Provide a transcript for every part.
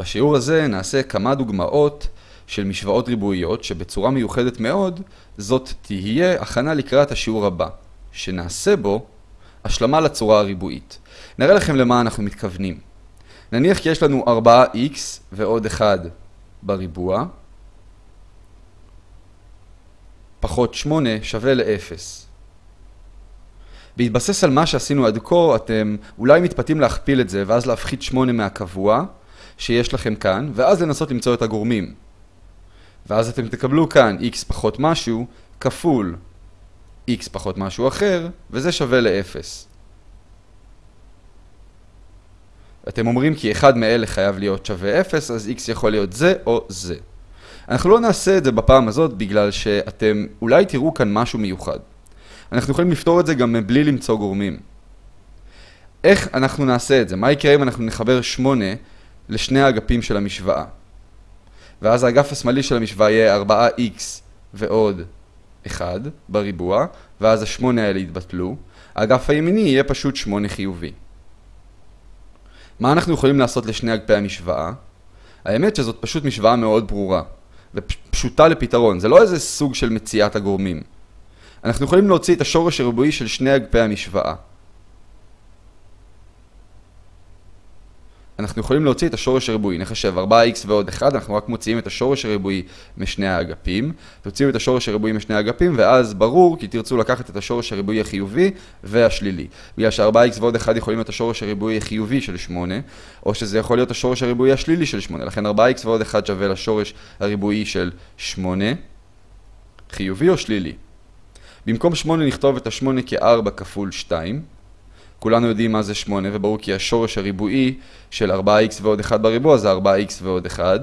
בשיעור הזה נעשה כמה דוגמאות של משוואות ריבועיות שבצורה מיוחדת מאוד זאת תהיה הכנה לקראת השיעור הבא, שנעשה בו השלמה לצורה הריבועית. נראה לכם למה אנחנו מתכוונים. נניח כי יש לנו 4x ועוד 1 בריבוע, פחות 8 שווה ל-0. בהתבסס על מה שעשינו עד כה, אתם אולי מתפתים להכפיל את זה ואז להפחית 8 מהקבוע שיש לכם כאן, ואז לנסות למצוא את הגורמים. ואז אתם תקבלו כאן x פחות משהו כפול x פחות משהו אחר, וזה שווה ל-0. אתם אומרים כי אחד מאלה חייב להיות שווה 0, אז x יכול להיות זה או זה. אנחנו לא נעשה את זה בפעם הזאת בגלל שאתם אולי תראו כאן משהו מיוחד. אנחנו יכולים לפתור את זה גם בלי למצוא גורמים. איך אנחנו נעשה את זה? מה יקרה אם אנחנו נחבר 8 לשני האגפים של המשוואה? ואז האגף השמאלי של המשוואה יהיה 4x ועוד 1 בריבוע, ואז ה-8 האלה יתבטלו. האגף הימיני יהיה פשוט 8 חיובי. מה אנחנו יכולים לעשות לשני אגפי המשוואה? האמת שזאת פשוט משוואה מאוד ברורה, ופשוטה לפתרון, זה לא איזה סוג של מציאת הגורמים. אנחנו יכולים להוציא את השורש הריבועי של שני אגפי המשוואה. אנחנו יכולים להוציא את השורש הריבועי, נחשב 4x ועוד 1, אנחנו רק מוציאים את השורש הריבועי משני האגפים, תוציאו את השורש הריבועי משני האגפים, ואז ברור כי תרצו לקחת את השורש הריבועי החיובי והשלילי. בגלל ש-4x ועוד 1 יכולים להיות השורש הריבועי החיובי של 8, או שזה יכול להיות השורש הריבועי השלילי של 8, לכן 4x ועוד 1 שווה לשורש הריבועי של 8, חיובי או שלילי. במקום 8 נכתוב את ה-8 כ-4 כפול 2, כולנו יודעים מה זה 8, וברור כי השורש הריבועי של 4x ועוד 1 בריבוע זה 4x ועוד 1.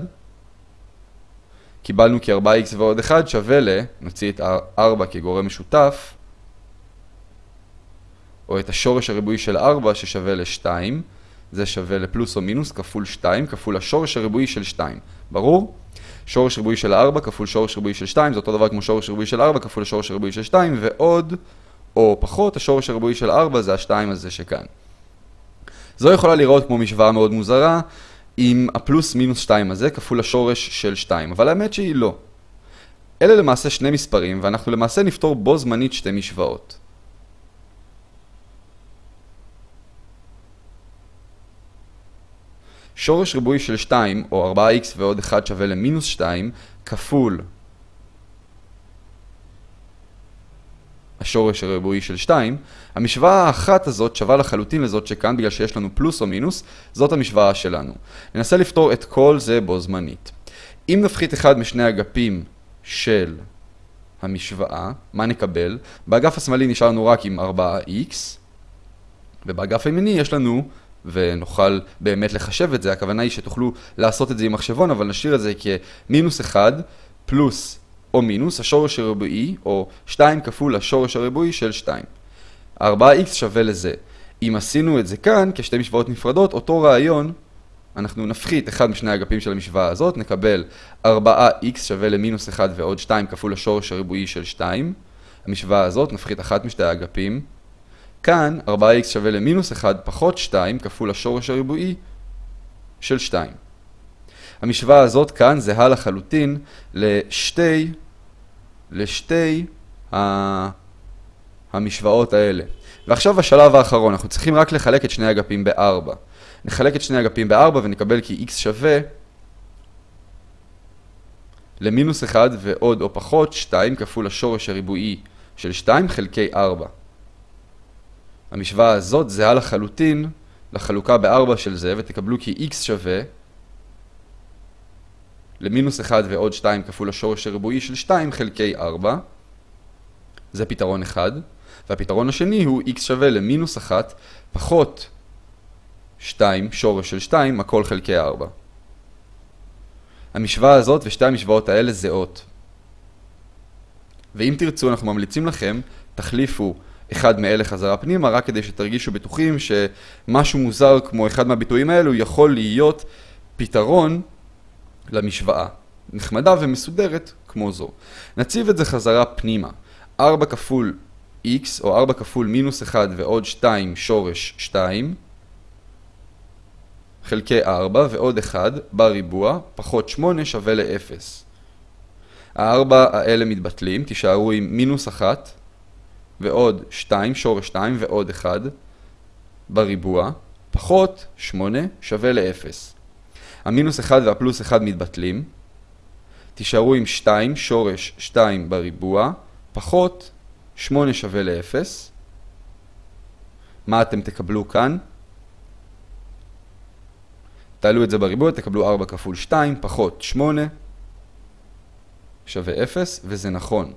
קיבלנו כי 4x ועוד 1 שווה ל... נוציא את 4 כגורם משותף, או את השורש הריבועי של 4 ששווה ל-2, זה שווה לפלוס או מינוס כפול 2 כפול השורש הריבועי של 2. ברור? שורש ריבועי של 4 כפול שורש ריבועי של 2 זה אותו דבר כמו שורש ריבועי של 4 כפול השורש הריבועי של 2 ועוד או פחות, השורש הריבועי של 4 זה ה-2 הזה שכאן. זו יכולה לראות כמו משוואה מאוד מוזרה, עם הפלוס מינוס 2 הזה כפול השורש של 2, אבל האמת שהיא לא. אלה למעשה שני מספרים, ואנחנו למעשה נפתור בו זמנית שתי משוואות. שורש ריבועי של 2, או 4x ועוד 1 שווה למינוס 2, כפול השורש הריבועי של 2, המשוואה האחת הזאת שווה לחלוטין לזאת שכאן בגלל שיש לנו פלוס או מינוס, זאת המשוואה שלנו. ננסה לפתור את כל זה בו זמנית. אם נפחית אחד משני אגפים של המשוואה, מה נקבל? באגף השמאלי נשאר לנו רק עם 4x, ובאגף הימיני יש לנו, ונוכל באמת לחשב את זה, הכוונה היא שתוכלו לעשות את זה עם מחשבון, אבל נשאיר את זה כמינוס 1 פלוס או מינוס השורש הריבועי, או 2 כפול השורש הריבועי של 2. 4x שווה לזה. אם עשינו את זה כאן, כשתי משוואות נפרדות, אותו רעיון, אנחנו נפחית אחד משני האגפים של המשוואה הזאת, נקבל 4x שווה למינוס 1 ועוד 2 כפול השורש הריבועי של 2. המשוואה הזאת, נפחית אחת משתי האגפים. כאן 4x שווה למינוס 1 פחות 2 כפול השורש הריבועי של 2. המשוואה הזאת כאן זהה לחלוטין לשתי, לשתי המשוואות האלה. ועכשיו השלב האחרון, אנחנו צריכים רק לחלק את שני האגפים ב-4. נחלק את שני האגפים ב-4 ונקבל כי x שווה למינוס 1 ועוד או פחות 2 כפול השורש הריבועי של 2 חלקי 4. המשוואה הזאת זהה לחלוטין לחלוקה ב-4 של זה, ותקבלו כי x שווה למינוס 1 ועוד 2 כפול השורש הריבועי של 2 חלקי 4. זה פתרון אחד. והפתרון השני הוא x שווה למינוס 1 פחות 2 שורש של 2 הכל חלקי 4. המשוואה הזאת ושתי המשוואות האלה זהות. ואם תרצו אנחנו ממליצים לכם, תחליפו אחד מאלה חזרה פנימה רק כדי שתרגישו בטוחים שמשהו מוזר כמו אחד מהביטויים האלו יכול להיות פתרון למשוואה. נחמדה ומסודרת כמו זו. נציב את זה חזרה פנימה. 4 כפול x, או 4 כפול מינוס 1 ועוד 2 שורש 2, חלקי 4 ועוד 1 בריבוע, פחות 8 שווה ל-0. הארבע האלה מתבטלים, תישארו עם מינוס 1 ועוד 2, שורש 2 ועוד 1 בריבוע, פחות 8 שווה ל-0. המינוס 1 והפלוס 1 מתבטלים, תישארו עם 2, שורש 2 בריבוע, פחות 8 שווה ל-0. מה אתם תקבלו כאן? תעלו את זה בריבוע, תקבלו 4 כפול 2, פחות 8 שווה 0, וזה נכון.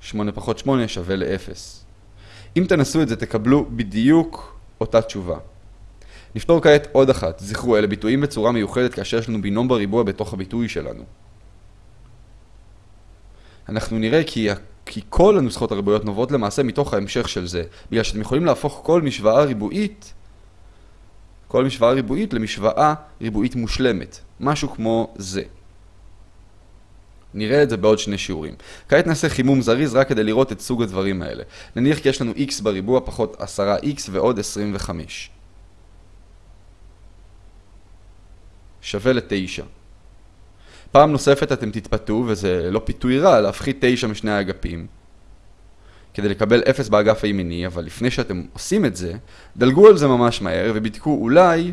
8 פחות 8 שווה ל-0. אם תנסו את זה, תקבלו בדיוק אותה תשובה. נפתור כעת עוד אחת. זכרו, אלה ביטויים בצורה מיוחדת כאשר יש לנו בינום בריבוע בתוך הביטוי שלנו. אנחנו נראה כי, כי כל הנוסחות הריבועיות נובעות למעשה מתוך ההמשך של זה, בגלל שאתם יכולים להפוך כל משוואה ריבועית, כל משוואה ריבועית למשוואה ריבועית מושלמת, משהו כמו זה. נראה את זה בעוד שני שיעורים. כעת נעשה חימום זריז רק כדי לראות את סוג הדברים האלה. נניח כי יש לנו x בריבוע פחות 10x ועוד 25. שווה ל-9. פעם נוספת אתם תתפתו, וזה לא פיתוי רע, להפחית 9 משני האגפים. כדי לקבל 0 באגף הימיני, אבל לפני שאתם עושים את זה, דלגו על זה ממש מהר ובדקו אולי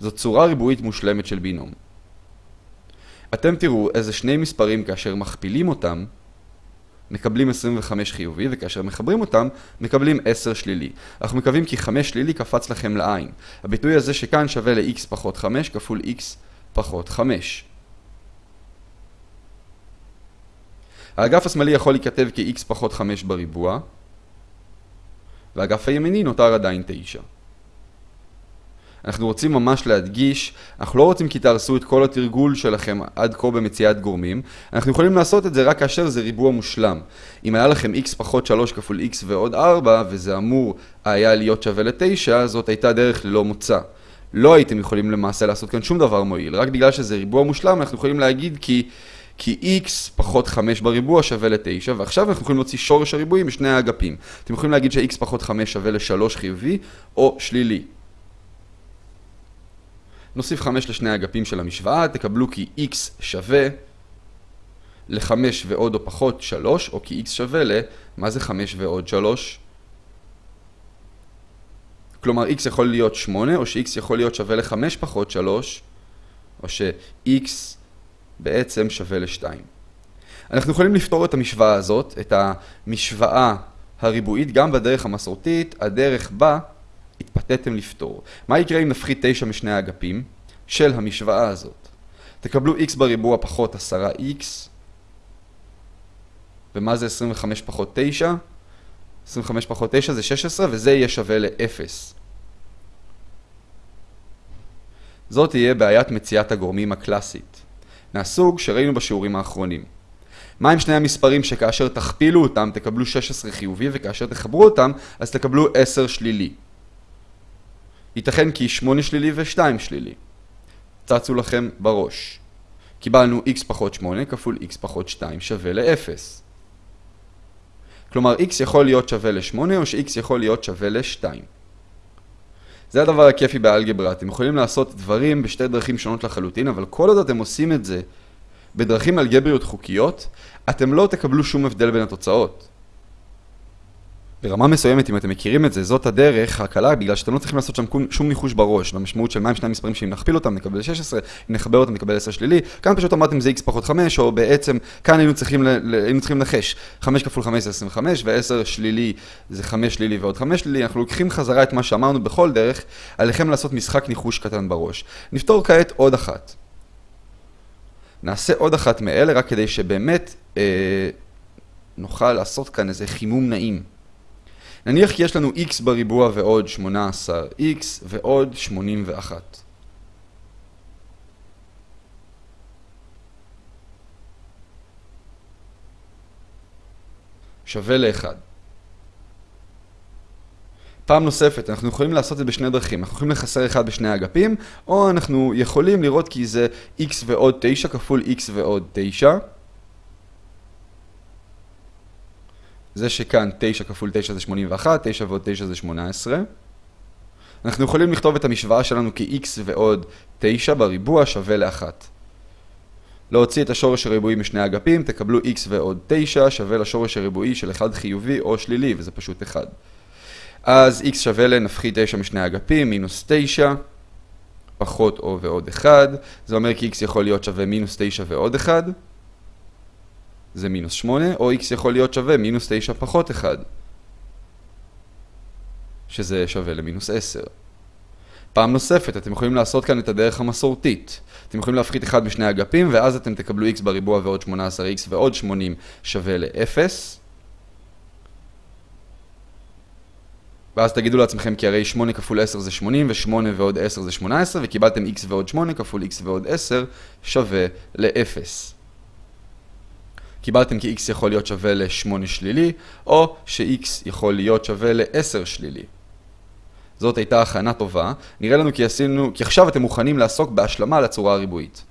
זאת צורה ריבועית מושלמת של בינום. אתם תראו איזה שני מספרים כאשר מכפילים אותם, מקבלים 25 חיובי, וכאשר מחברים אותם, מקבלים 10 שלילי. אנחנו מקווים כי 5 שלילי קפץ לכם לעין. הביטוי הזה שכאן שווה ל-x פחות 5 כפול x פחות 5. האגף השמאלי יכול להיכתב כ-x פחות 5 בריבוע, והאגף הימיני נותר עדיין 9. אנחנו רוצים ממש להדגיש, אנחנו לא רוצים כי תהרסו את כל התרגול שלכם עד כה במציאת גורמים, אנחנו יכולים לעשות את זה רק כאשר זה ריבוע מושלם. אם היה לכם x פחות 3 כפול x ועוד 4, וזה אמור היה להיות שווה ל-9, זאת הייתה דרך ללא מוצא. לא הייתם יכולים למעשה לעשות כאן שום דבר מועיל, רק בגלל שזה ריבוע מושלם אנחנו יכולים להגיד כי... כי x פחות 5 בריבוע שווה ל-9, ועכשיו אנחנו יכולים להוציא שורש הריבועים משני האגפים. אתם יכולים להגיד ש-x פחות 5 שווה ל-3 חיובי או שלילי. נוסיף 5 לשני האגפים של המשוואה, תקבלו כי x שווה ל-5 ועוד או פחות 3, או כי x שווה ל... מה זה 5 ועוד 3? כלומר, x יכול להיות 8, או ש-x יכול להיות שווה ל-5 פחות 3, או ש-x בעצם שווה ל-2. אנחנו יכולים לפתור את המשוואה הזאת, את המשוואה הריבועית, גם בדרך המסורתית, הדרך בה התפתיתם לפתור. מה יקרה אם נפחית 9 משני האגפים של המשוואה הזאת? תקבלו x בריבוע פחות 10x, ומה זה 25 פחות 9? 25 פחות 9 זה 16, וזה יהיה שווה ל-0. זאת תהיה בעיית מציאת הגורמים הקלאסית, מהסוג שראינו בשיעורים האחרונים. מה עם שני המספרים שכאשר תכפילו אותם תקבלו 16 חיובי, וכאשר תחברו אותם אז תקבלו 10 שלילי? ייתכן כי 8 שלילי ו-2 שלילי. צצו לכם בראש. קיבלנו x פחות 8 כפול x פחות 2 שווה ל-0. כלומר, x יכול להיות שווה ל-8 או ש-x יכול להיות שווה ל-2. זה הדבר הכיפי באלגברה, אתם יכולים לעשות דברים בשתי דרכים שונות לחלוטין, אבל כל עוד אתם עושים את זה בדרכים אלגבריות חוקיות, אתם לא תקבלו שום הבדל בין התוצאות. ברמה מסוימת, אם אתם מכירים את זה, זאת הדרך הקלה, בגלל שאתם לא צריכים לעשות שם שום ניחוש בראש, במשמעות של מהם שני המספרים שאם נכפיל אותם נקבל 16, אם נחבר אותם נקבל 10 שלילי, כאן פשוט אמרתם זה x פחות 5, או בעצם כאן היינו צריכים, היינו צריכים לנחש, 5 כפול 5 זה 25, ו-10 שלילי זה 5 שלילי ועוד 5 שלילי, אנחנו לוקחים חזרה את מה שאמרנו בכל דרך, עליכם לעשות משחק ניחוש קטן בראש. נפתור כעת עוד אחת. נעשה עוד אחת מאלה, רק כדי שבאמת אה, נוכל לעשות כאן איזה חימום נעים. נניח כי יש לנו x בריבוע ועוד 18x ועוד 81. שווה ל-1. פעם נוספת, אנחנו יכולים לעשות את זה בשני דרכים. אנחנו יכולים לחסר 1 בשני האגפים, או אנחנו יכולים לראות כי זה x ועוד 9 כפול x ועוד 9. זה שכאן 9 כפול 9 זה 81, 9 ועוד 9 זה 18. אנחנו יכולים לכתוב את המשוואה שלנו כ-x ועוד 9 בריבוע שווה ל-1. להוציא את השורש הריבועי משני אגפים, תקבלו x ועוד 9 שווה לשורש הריבועי של 1 חיובי או שלילי, וזה פשוט 1. אז x שווה לנפחית 9 משני אגפים, מינוס 9, פחות או ועוד 1. זה אומר כי x יכול להיות שווה מינוס 9 ועוד 1. זה מינוס 8, או x יכול להיות שווה מינוס 9 פחות 1. שזה שווה למינוס 10. פעם נוספת, אתם יכולים לעשות כאן את הדרך המסורתית. אתם יכולים להפחית אחד משני אגפים, ואז אתם תקבלו x בריבוע ועוד 18x ועוד 80 שווה ל-0. ואז תגידו לעצמכם כי הרי 8 כפול 10 זה 80, ו-8 ועוד 10 זה 18, וקיבלתם x ועוד 8 כפול x ועוד 10 שווה ל-0. קיבלתם כי x יכול להיות שווה ל-8 שלילי, או ש-x יכול להיות שווה ל-10 שלילי. זאת הייתה הכנה טובה, נראה לנו כי עשינו, כי עכשיו אתם מוכנים לעסוק בהשלמה לצורה הריבועית.